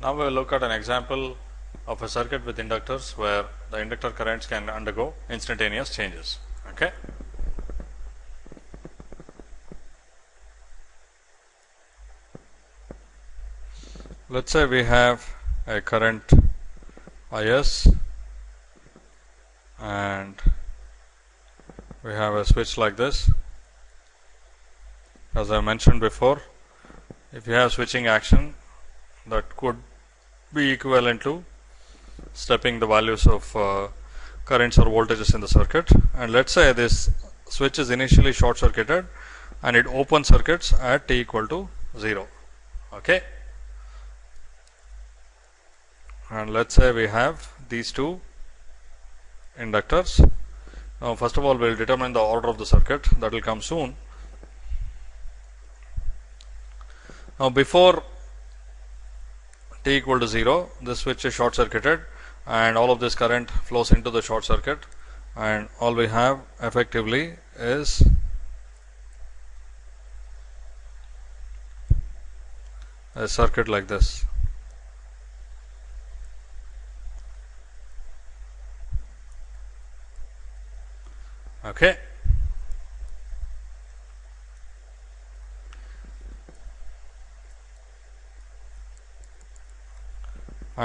Now we will look at an example of a circuit with inductors where the inductor currents can undergo instantaneous changes. Okay. Let us say we have a current Is and we have a switch like this. As I mentioned before, if you have switching action that could be equivalent to stepping the values of uh, currents or voltages in the circuit. And let us say this switch is initially short circuited and it open circuits at t equal to 0 okay? And let us say we have these two inductors. Now first of all we will determine the order of the circuit. That will come soon. Now before equal to 0 this switch is short circuited and all of this current flows into the short circuit. And all we have effectively is a circuit like this. Okay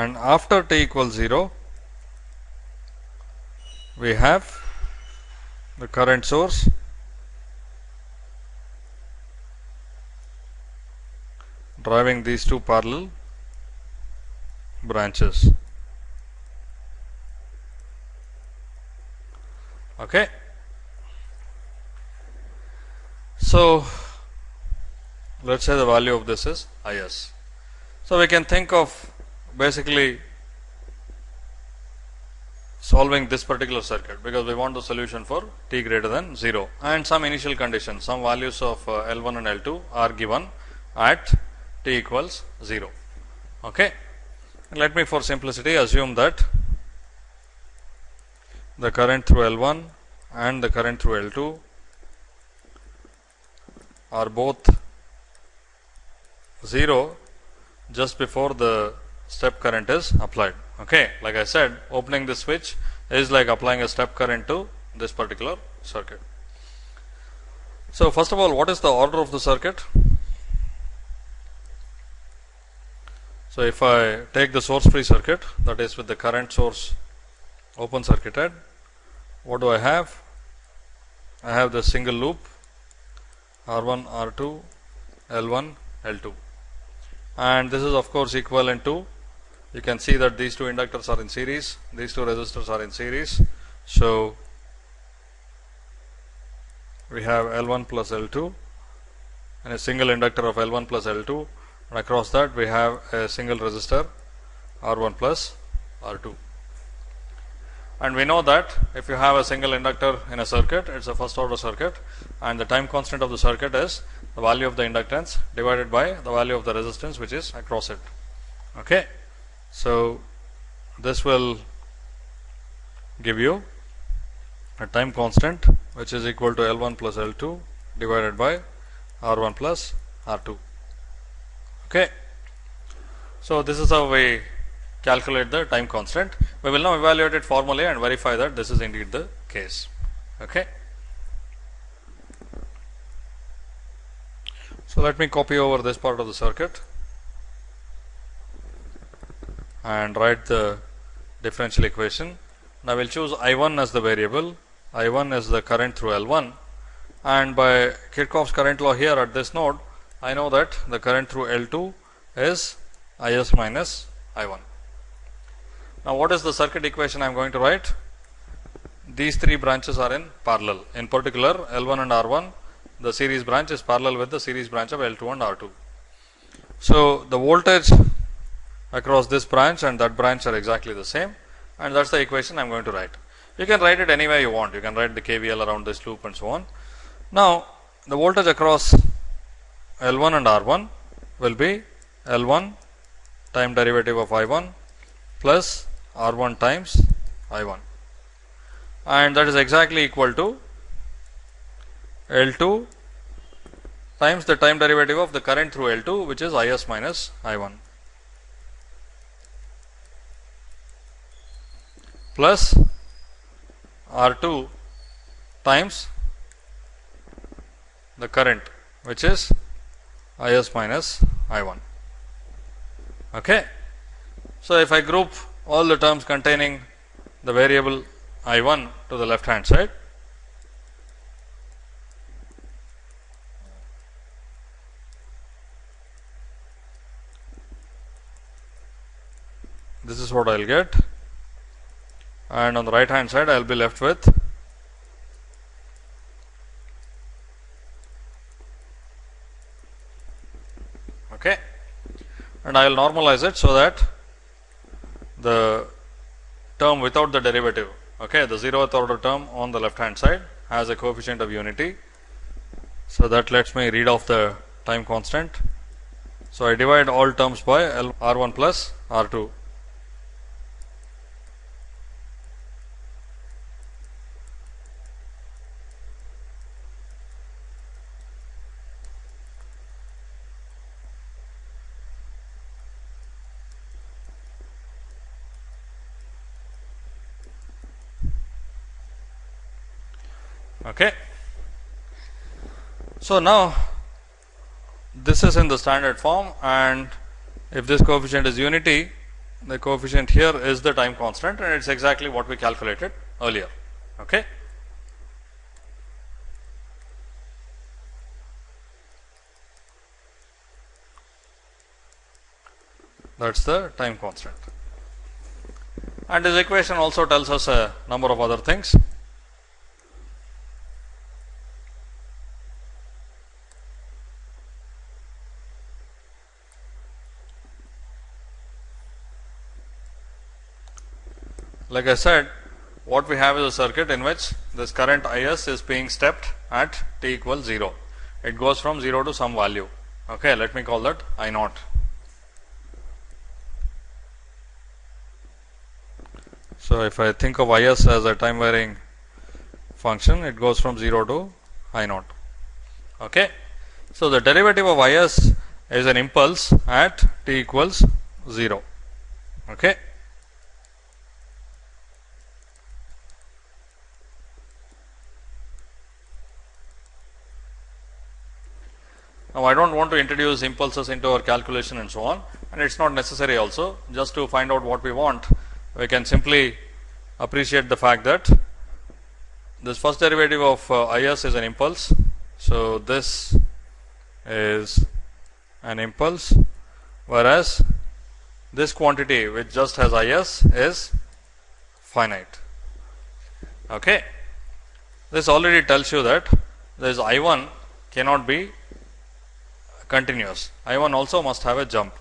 and after t equals 0 we have the current source. Driving these two parallel branches. Okay. So let's say the value of this is is so we can think of basically solving this particular circuit because we want the solution for t greater than 0 and some initial conditions some values of uh, L1 and L2 are given at t equals 0 okay? Let me for simplicity assume that the current through L1 and the current through L2 are both 0 just before the step current is applied. Okay, like I said, opening the switch is like applying a step current to this particular circuit. So, first of all, what is the order of the circuit? So, if I take the source free circuit that is with the current source open circuited, what do I have? I have the single loop R1, R2, L1, L2 and this is of course equivalent to you can see that these two inductors are in series, these two resistors are in series. So, we have L1 plus L2 and a single inductor of L1 plus L2 and across that we have a single resistor R1 plus R2. And we know that if you have a single inductor in a circuit, it is a first order circuit and the time constant of the circuit is the value of the inductance divided by the value of the resistance which is across it. Okay. So, this will give you a time constant which is equal to L1 plus L2 divided by R1 plus R2. Okay. So, this is how we calculate the time constant. We will now evaluate it formally and verify that this is indeed the case. Okay. So, let me copy over this part of the circuit. and write the differential equation. Now, we will choose I 1 as the variable, I 1 is the current through L 1 and by Kirchhoff's current law here at this node, I know that the current through L 2 is I s minus I 1. Now, what is the circuit equation I am going to write? These three branches are in parallel. In particular, L 1 and R 1, the series branch is parallel with the series branch of L 2 and R 2. So, the voltage across this branch and that branch are exactly the same and that is the equation I am going to write. You can write it anywhere you want, you can write the KVL around this loop and so on. Now, the voltage across L1 and R1 will be L1 time derivative of I1 plus R1 times I1 and that is exactly equal to L2 times the time derivative of the current through L2 which is Is minus I1 plus R2 times the current which is Is minus I1. Okay. So, if I group all the terms containing the variable I1 to the left hand side, this is what I will get. And on the right hand side I will be left with okay. And I will normalize it so that the term without the derivative okay the zeroth order term on the left hand side has a coefficient of unity. So that lets me read off the time constant. So I divide all terms by L R1 plus R2 Okay. So, now this is in the standard form and if this coefficient is unity, the coefficient here is the time constant and it is exactly what we calculated earlier. Okay. That is the time constant. And this equation also tells us a number of other things. Like I said, what we have is a circuit in which this current Is is being stepped at t equals 0. It goes from 0 to some value. Okay, let me call that I naught. So, if I think of Is as a time varying function, it goes from 0 to I naught. Okay. So, the derivative of Is is an impulse at t equals 0. Okay. Now, I do not want to introduce impulses into our calculation and so on and it is not necessary also just to find out what we want we can simply appreciate the fact that this first derivative of uh, Is is an impulse. So, this is an impulse whereas this quantity which just has Is is finite. Okay. This already tells you that this I 1 cannot be continuous. I 1 also must have a jump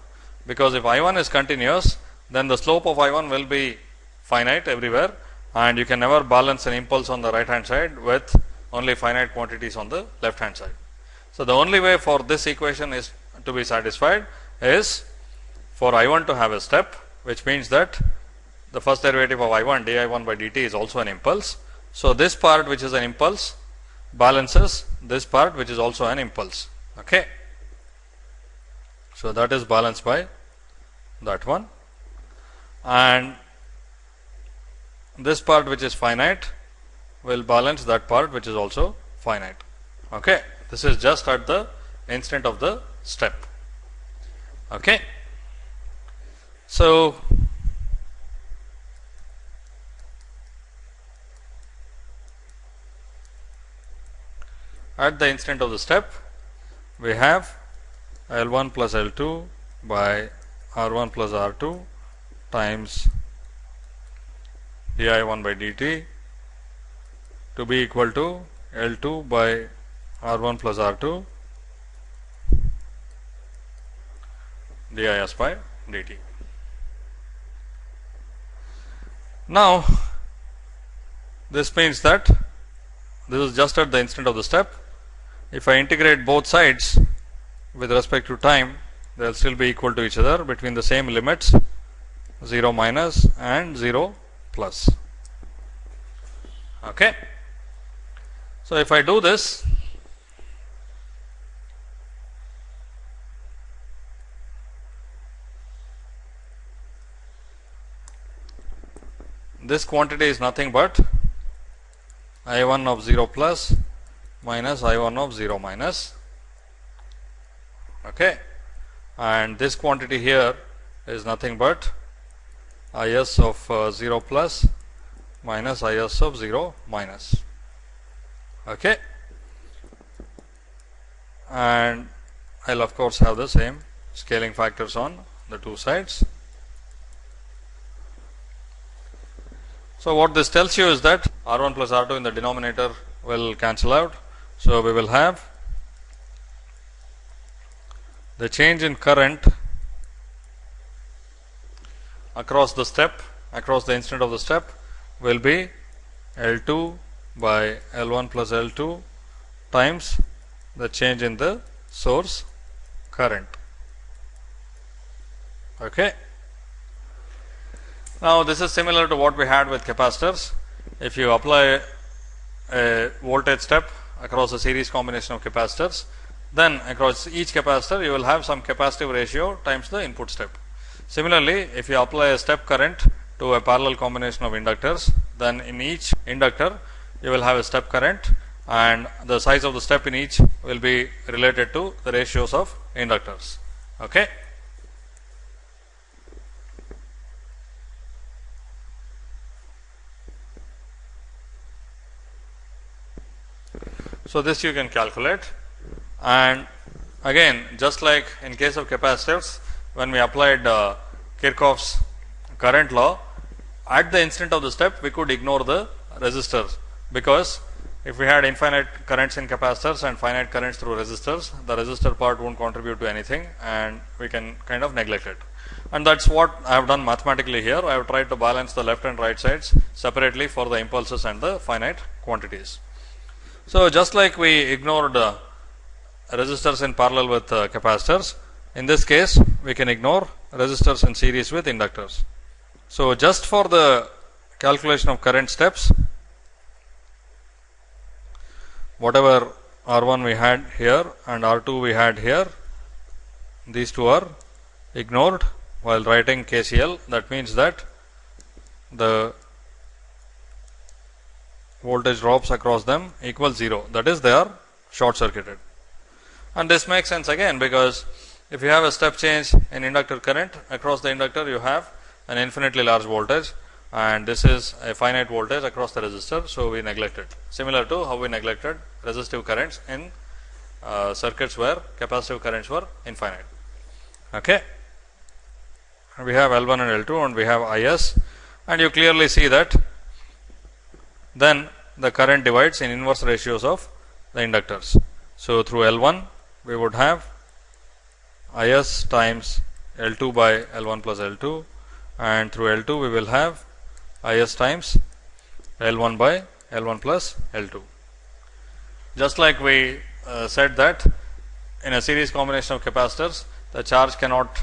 because if I 1 is continuous then the slope of I 1 will be finite everywhere and you can never balance an impulse on the right hand side with only finite quantities on the left hand side. So, the only way for this equation is to be satisfied is for I 1 to have a step which means that the first derivative of I 1 d I 1 by dt is also an impulse. So, this part which is an impulse balances this part which is also an impulse. Okay. So, that is balanced by that one and this part which is finite will balance that part which is also finite. Okay. This is just at the instant of the step. Okay. So, at the instant of the step we have L 1 plus L 2 by R 1 plus R 2 times d I 1 by dt to be equal to L 2 by R 1 plus R 2 d I s by dt. Now, this means that this is just at the instant of the step. If I integrate both sides, with respect to time they will still be equal to each other between the same limits 0 minus and 0 plus. Okay. So, if I do this this quantity is nothing but I 1 of 0 plus minus I 1 of 0 minus okay and this quantity here is nothing but I s of uh, 0 plus minus I s of 0 minus okay and I'll of course have the same scaling factors on the two sides. So, what this tells you is that R 1 plus R 2 in the denominator will cancel out. So, we will have the change in current across the step across the instant of the step will be L 2 by L 1 plus L 2 times the change in the source current. Okay. Now, this is similar to what we had with capacitors. If you apply a voltage step across a series combination of capacitors, then across each capacitor you will have some capacitive ratio times the input step. Similarly, if you apply a step current to a parallel combination of inductors, then in each inductor you will have a step current and the size of the step in each will be related to the ratios of inductors. Okay. So, this you can calculate and again just like in case of capacitors when we applied uh, Kirchhoff's current law at the instant of the step we could ignore the resistors because if we had infinite currents in capacitors and finite currents through resistors, the resistor part won't contribute to anything and we can kind of neglect it. And that's what I have done mathematically here. I have tried to balance the left and right sides separately for the impulses and the finite quantities. So, just like we ignored uh, resistors in parallel with uh, capacitors, in this case we can ignore resistors in series with inductors. So, just for the calculation of current steps, whatever R1 we had here and R2 we had here, these two are ignored while writing KCL. That means that the voltage drops across them equals 0. That is, they are short circuited. And this makes sense again because if you have a step change in inductor current across the inductor, you have an infinitely large voltage and this is a finite voltage across the resistor. So, we neglect it similar to how we neglected resistive currents in uh, circuits where capacitive currents were infinite. Okay. We have L 1 and L 2 and we have I s and you clearly see that then the current divides in inverse ratios of the inductors. So, through L 1 we would have I s times L 2 by L 1 plus L 2 and through L 2 we will have I s times L 1 by L 1 plus L 2. Just like we uh, said that in a series combination of capacitors, the charge cannot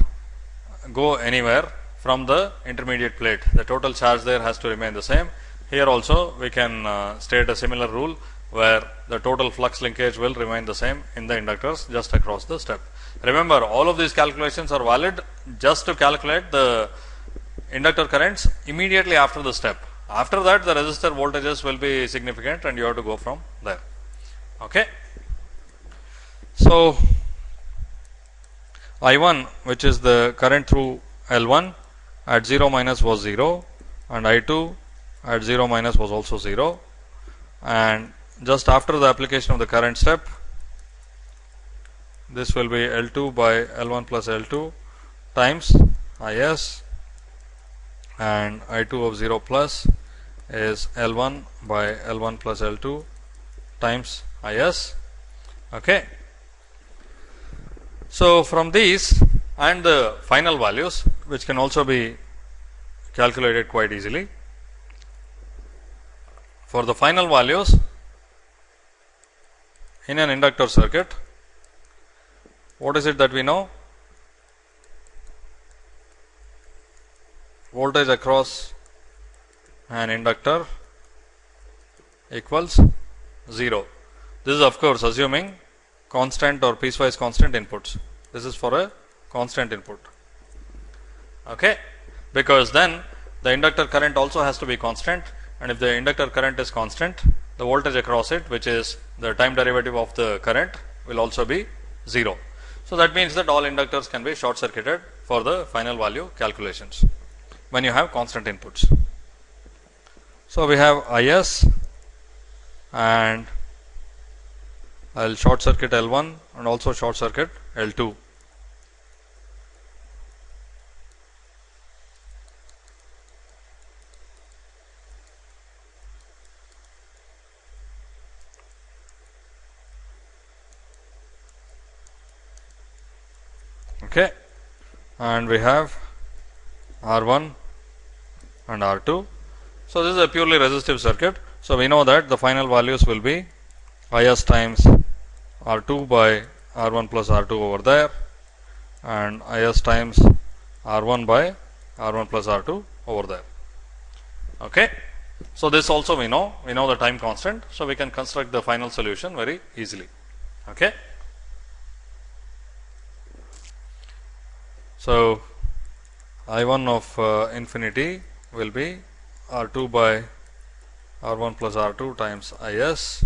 go anywhere from the intermediate plate. The total charge there has to remain the same. Here also we can uh, state a similar rule where the total flux linkage will remain the same in the inductors just across the step. Remember all of these calculations are valid just to calculate the inductor currents immediately after the step. After that the resistor voltages will be significant and you have to go from there. Okay. So, I 1 which is the current through L 1 at 0 minus was 0 and I 2 at 0 minus was also 0 and just after the application of the current step this will be L 2 by L 1 plus L 2 times I s and I 2 of 0 plus is L 1 by L 1 plus L 2 times I s. Okay. So, from these and the final values which can also be calculated quite easily. For the final values in an inductor circuit, what is it that we know? voltage across an inductor equals 0. This is of course assuming constant or piecewise constant inputs. This is for a constant input. Okay. Because then the inductor current also has to be constant and if the inductor current is constant the voltage across it which is the time derivative of the current will also be 0. So, that means that all inductors can be short circuited for the final value calculations when you have constant inputs. So, we have IS and I will short circuit L1 and also short circuit L2. Okay. And we have R1 and R2 so this is a purely resistive circuit. So we know that the final values will be Is times R2 by R1 plus R2 over there and Is times R1 by R1 plus R2 over there. Okay. So this also we know. We know the time constant. So we can construct the final solution very easily. Okay So, I 1 of uh, infinity will be R 2 by R 1 plus R 2 times I s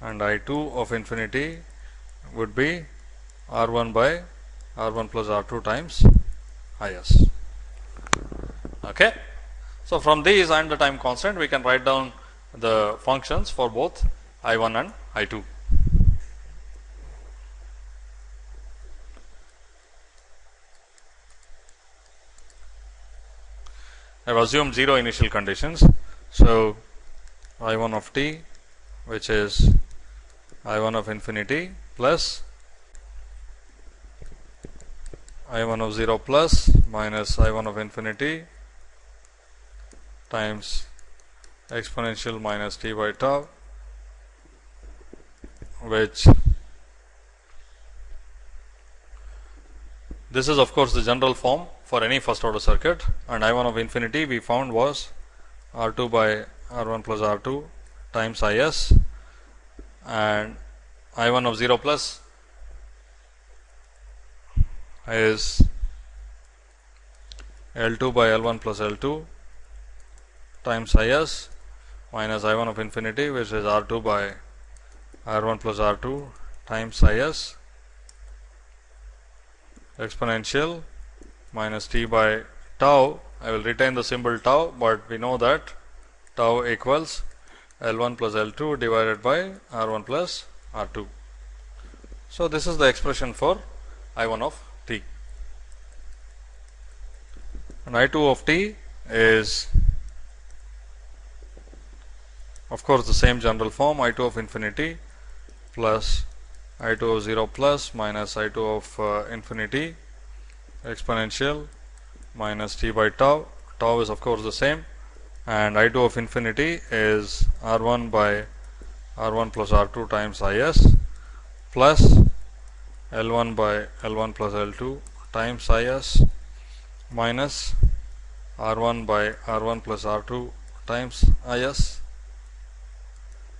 and I 2 of infinity would be R 1 by R 1 plus R 2 times I s. Okay. So, from these and the time constant we can write down the functions for both I 1 and I 2. I have assumed 0 initial conditions. So, I 1 of t which is I 1 of infinity plus I 1 of 0 plus minus I 1 of infinity times exponential minus t by tau which this is of course the general form for any first order circuit. And I 1 of infinity we found was R 2 by R 1 plus R 2 times I s. And I 1 of 0 plus is L 2 by L 1 plus L 2 times I s minus I 1 of infinity which is R 2 by R 1 plus R 2 times I s. Exponential minus t by tau. I will retain the symbol tau, but we know that tau equals L 1 plus L 2 divided by R 1 plus R 2. So, this is the expression for I 1 of t and I 2 of t is of course, the same general form I 2 of infinity plus I 2 of 0 plus minus I 2 of uh, infinity exponential minus t by tau. Tau is of course the same and I 2 of infinity is R 1 by R 1 plus R 2 times I s plus L 1 by L 1 plus L 2 times I s minus R 1 by R 1 plus R 2 times I s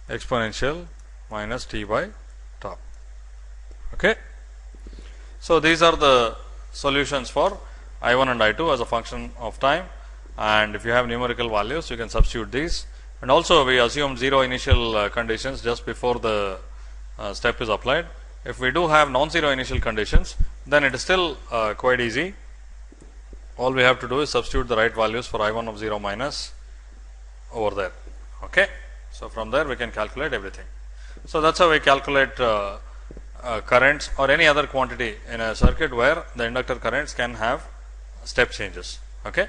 exponential minus t by tau. Okay. So, these are the solutions for I 1 and I 2 as a function of time and if you have numerical values you can substitute these and also we assume 0 initial uh, conditions just before the uh, step is applied. If we do have non-zero initial conditions then it is still uh, quite easy. All we have to do is substitute the right values for I 1 of 0 minus over there. Okay. So, from there we can calculate everything. So, that is how we calculate uh, currents or any other quantity in a circuit where the inductor currents can have step changes. Okay.